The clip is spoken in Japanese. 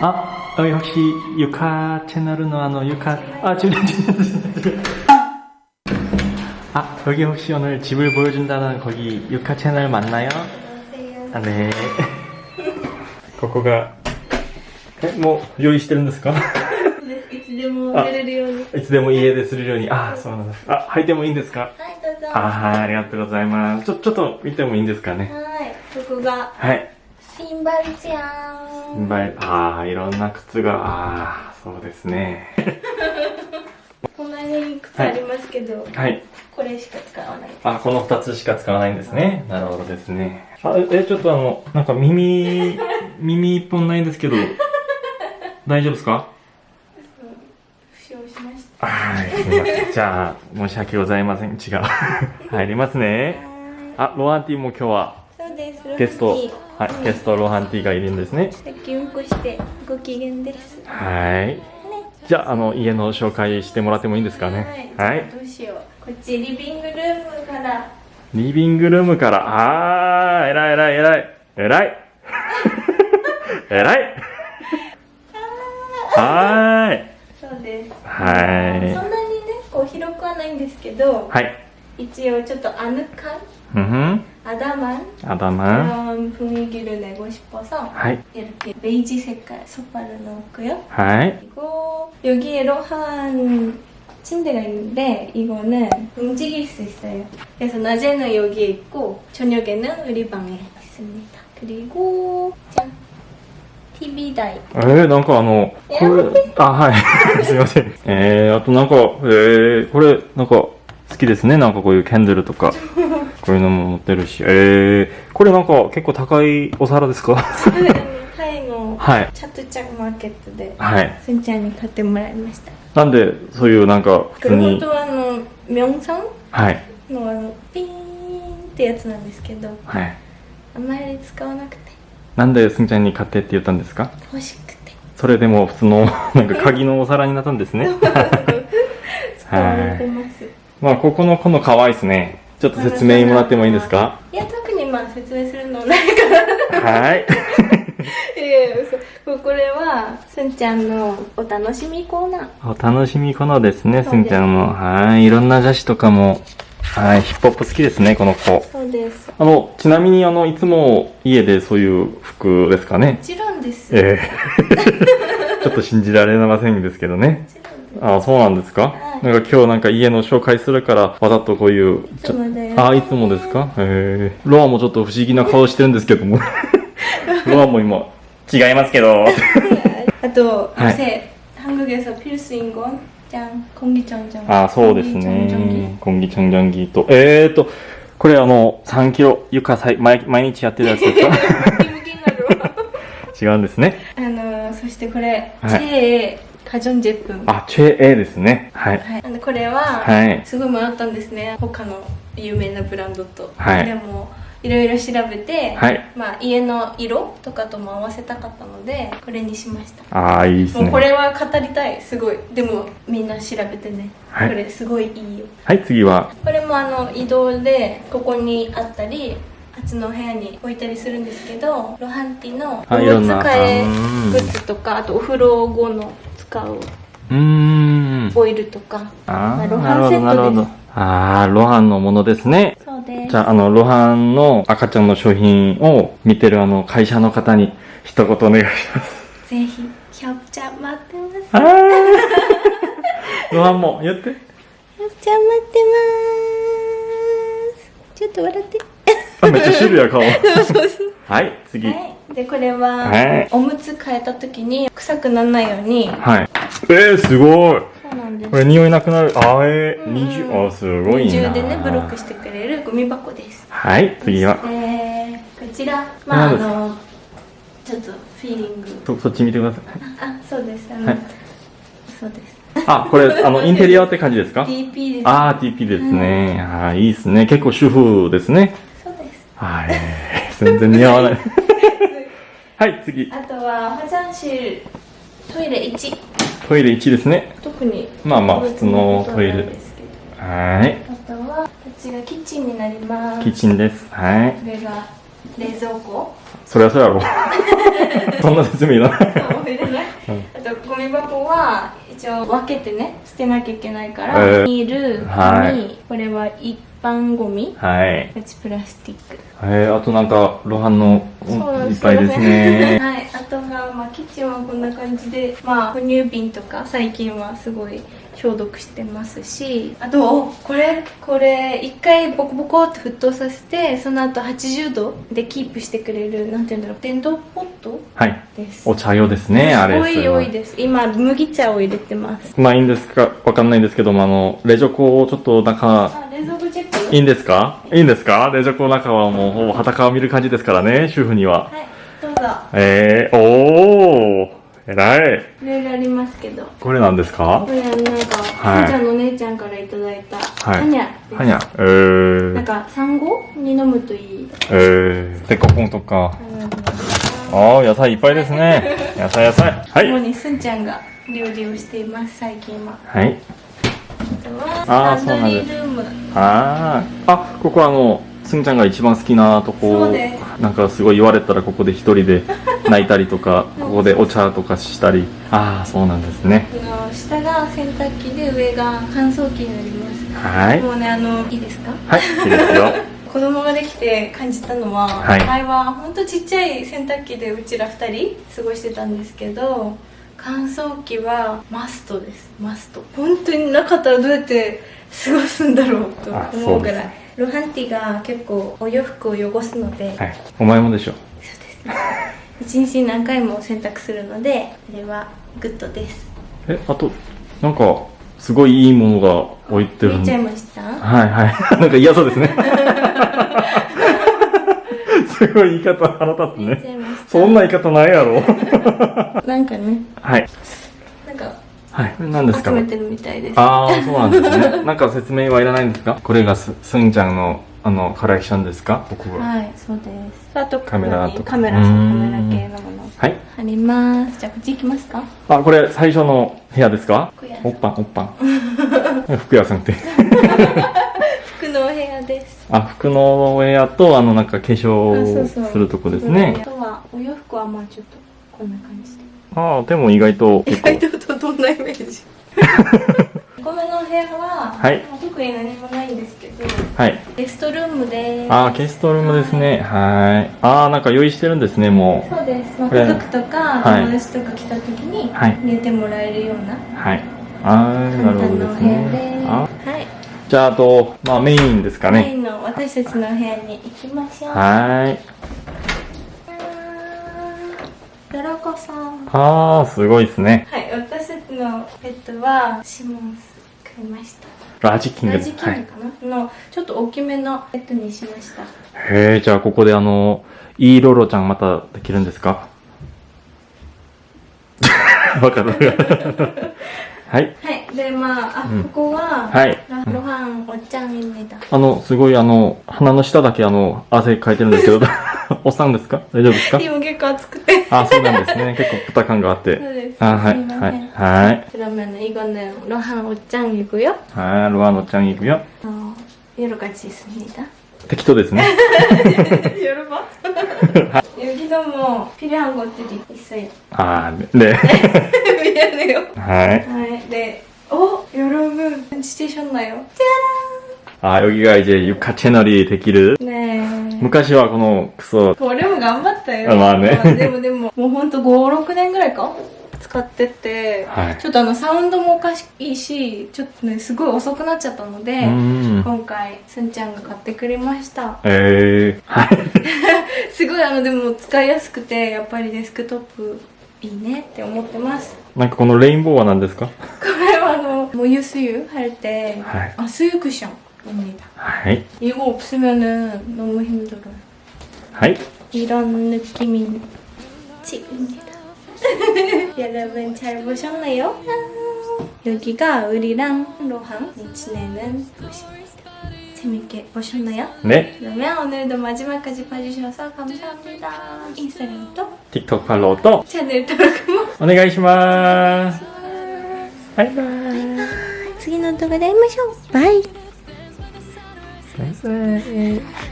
아, 어, 혹시 유카 채널은 어, 유카 아 지금 지금 아 여기 혹시 오늘 집을 보여준다는 거기 유카 채널 맞나요? 아, 네. ここがえもう用意してるんですかいつでも出れるようにいつでも家でするようにあそうなんですあ履いてもいいんですかはいどうぞあはいありがとうございますちょちょっと見てもいいんですかねはいここがはいシンバルちゃんバイ ああいろんな靴がああそうですねこんなに靴ありますけど、はいこれしか使わないあ、この二つしか使わないんですね。なるほどですね。あ、え、ちょっとあの、なんか耳、耳一本ないんですけど、大丈夫ですか？はい、すみません。じゃあ、申し訳ございません。違う。入りますね。あ、ロハンティも今日はゲスト、はい、ゲストロハンティがいるんですね。してご機嫌です。はい。ね、じゃああの家の紹介してもらってもいいんですかね。はい。はい、どうしよう。こっちリビングルームから。リビングルームから、ああ、えらいえらいえらい。えらい。えらい。はーい。そうです。はい。そんなにね、こう広くはないんですけど。はい。一応ちょっとアヌ感。うん。 아담한 아담한. 그런 분위기를 내고 싶어서 하이. 이렇게 베이지 색깔 소파를 넣었고요. 하이. 그리고 여기에 로한 침대가 있는데 이거는 움직일 수 있어요. 그래서 낮에는 여기에 있고 저녁에는 우리 방에 있습니다. 그리고 짠 TV 다이 えー、なんかあの、これ、あ、はい。すいません。えー、あとなんか、えー、これ、なんか、 好きですね。なんかこういうキャンドルとか こういうのも持ってるし。えー、これなんか結構高いお皿ですか？タイのチャトチャンマーケットで、はい、すんちゃんに買ってもらいました。なんでそういうなんか普通に本はあのミョンさん？はい。のあのピーンってやつなんですけどはい。あまり使わなくて。なんですんちゃんに買ってって言ったんですか？欲しくて。それでも普通のなんか鍵のお皿になったんですね。使われてます、はいまあ、ここのこの可愛いですね。ちょっと説明もらってもいいですか？いや特にまあ説明するのないからはい。いやいや嘘これはすんちゃんのお楽しみコーナーお楽しみこのですね、すすんちゃんの。はい。いろんな雑誌とかも、はい。ヒップホップ好きですね、この子。そうですあの、ちなみにあの、いつも家でそういう服ですかね？も。ちろんですええ ちょっと信じられませんですけどね。もちろんあ、そうなんですか、はいなんか今日なんか家の紹介するから、わざとこういう、ちょいつもだよあ、いつもですかへえ。ロアもちょっと不思議な顔してるんですけども。ロアも今、違いますけど。あと、はい 요새 한국에서 필수인 건 짠, 공기청정기. あ、そうですね 공기청정기. 。コンギチョンジャンギーと。えーと、これあの、3キロ床さい毎毎日やってるやつですか 기무기무로. 違うんですね。あのそしてこれ、はい カジョンジェプンあチェエですね。はい、はい、これはすごい迷ったんですね、他の有名なブランドと、はい、でもいろいろ調べて、はい、まあ、家の色とかとも合わせたかったのでこれにしました。ああいいですね。これは語りたい。すごい。でもみんな調べてね、はい、これすごいいいよ。はい次は。これもあの移動でここにあったり初の部屋に置いたりするんですけどロハンティのお使いグッズとかあとお風呂後の使うん。オイルとかああ、ロハンセットですなるほど。ああ、ロハンのものですね。そうですじゃあ、あの、ロハンの赤ちゃんの商品を見てるあの、会社の方に一言お願いします。ぜひひょっちゃん待ってます。ロハンも言って。ひょっちゃん待ってますちょっと笑ってあ、めっちゃシルや顔。はい、次。はい。はいでこれは、はいおむつ替えた時に臭くならないようにえー、すごい。そうなんですこれ匂いなくなる？あーえー、うん二重、あ、すごいな。二重でねブロックしてくれるゴミ箱ですはい、次は。えー、こちらまああのちょっとフィーリングそ、そっち見てください。あそうですあの、はいそうですあ、これ、あの、インテリアって感じですか？DP ですあー、TP ですね。あー、いいですね。結構主婦ですね。そうですはい。全然似合わない。はい、次。あとは화장실トイレ1トイレ1ですね。特にまあまあ普通のトイレなんですけどはい。あとはこっちがキッチンになりますキッチンです。はい。これが冷蔵庫そりゃそうやろ。 そんな説明いらない。そう入れない、あとゴミ箱は一応分けてね捨てなきゃいけないから、えービールはい紙、これは一 般ゴミ？はい。プラスチック。えー、あとなんか、露伴のいっぱいですね。はい、あとが、まあ、キッチンはこんな感じで、まあ、哺乳瓶とか最近はすごい消毒してますしあとおこれこれ一回ボコボコって沸騰させてその後80度でキープしてくれるなんて言うんだろう電動ポット？はい。です。お茶用ですね、あれ。多いそれは。多いです。今麦茶を入れてます。まあいいんですかわかんないんですけども、あの、冷蔵庫をちょっと中、あ冷蔵庫チェックいいんですか？いいんですか？冷蔵庫の中はもうほぼ裸を見る感じですからね、主婦には。はいどうぞえー、おー、偉い。いろいろありますけどこれなんですか？これはなんか、はいちゃんのお姉ちゃんからいただいた、はいハニャですはにゃ。えー、なんか産後に飲むといいえー、デコポンとか。ああー、野菜いっぱいですね。野菜野菜。はい。主にすんちゃんが料理をしています最近ははい。あとはあーランドリールームあー、あ、ここあの、すんちゃんが一番好きなとこそうでなんかすごい言われたらここで一人で 泣いたりとか、ここでお茶とかしたり。ああ、そうなんですね。下が洗濯機で上が乾燥機になりますはい。もうねあのいいですか？はい、いいですよ。子供ができて感じたのは、はい前はほんとちっちゃい洗濯機でうちら2人過ごしてたんですけど乾燥機はマストですマスト本当になかったらどうやって過ごすんだろうとあ思うぐらいロハンティが結構お洋服を汚すので、はい。お前もでしょ。そうですね一日に何回も洗濯するのであれはグッドですえ、あと、なんか、すごいいいものが置いてる。見ちゃいはいました？はい。なんか嫌そうですね。すごい言い方腹立つ見ね。そんな言い方ないやろ。なんかねはい。なんかはい。何ですか？集めてるみたいですああ、そうなんですね。なんか説明はいらないんですか？これがす、すんちゃんの、あの、コレクションですか？僕は。はい、そうです。あとカメラとかカメラ、カメラ系のもの。はい。あります。じゃあ、こっち行きますか？あ、これ最初の部屋ですか？おっぱん、おっぱん。服屋さんって。あ、服の部屋と、あの、なんか化粧するとこですあね。とは、お洋服はまあちょっと、こんな感じで。ああ、でも意外と意。外とどんなイメージ？ごめんのお部屋は、はいまあ特に何もないんですけど、はい。ゲストルームです。ああ、ゲストルームですね。はい。ああ、なんか用意してるんですね、もそうです。まあ、家族とか、はい友達とか来た時にはい、寝てもらえるような、う。はい。ああ、なるほどです。ね。あはい。じゃあ、あと、まあメインですかね。メインの私たちのお部屋に行きましょう。はい。ドラコさん。ああ、すごいですね。はい、私たちのペットはシモンス買いました。ラジキングラジキングはい。かな、のちょっと大きめのペットにしました。へえ、じゃあここであの、イーロロちゃんまたできるんですか？わかる。はい。はい、でまあ、あ、うんここは、はいラロハンおっちゃんみたあの、すごいあの、鼻の下だけあの、汗かいてるんですけど、おっさんですか大丈夫ですか今結構暑くて。あ、そうなんですね。結構豚感があって。そうです。あ、はい、すいませんはい、はい。 그러면이거는ロハンおっちゃん이고요 はい、ロアノちゃん行くよ。 어, 여러 가지 있습니다. 適当ですね。 여러분 여기도 뭐 필요한 것들이 있어요. あー、ね。 미안해요. はい。 아, 네. 어, 여러분 눈치채셨나요? あ、여기가 이제 육하 채널이できる。 네. 昔はこのクソ、 어려운頑張ったよ. 아, 맞네. でもでももうほんと5、6年ぐらいか使ってて、はいちょっとあのサウンドもおかしいし、ちょっとね、すごい遅くなっちゃったので、うーん。今回、すんちゃんが買ってくれました。えー、はい。すごいあのでも使いやすくて、やっぱりデスクトップいいねって思ってます。 なんかこのレインボーは何ですかこれはあの모유 수유 할 때はい 아 수유 쿠션입니다. はい。 이거 없으면은 너무 힘들어요. はい。 이런 느낌인 집입니다. 여러분 잘 보셨나요? 여기가 우리랑 로항이 지내는 곳입니다. 재밌게 보셨나요? ね。 그러면 오늘도 마지막까지 봐주셔서 감사합니다. 인스타그램도 TikTok フォローと 채널登録もお願いします。バイバイ。次の動画で会いましょうバイバイバイ。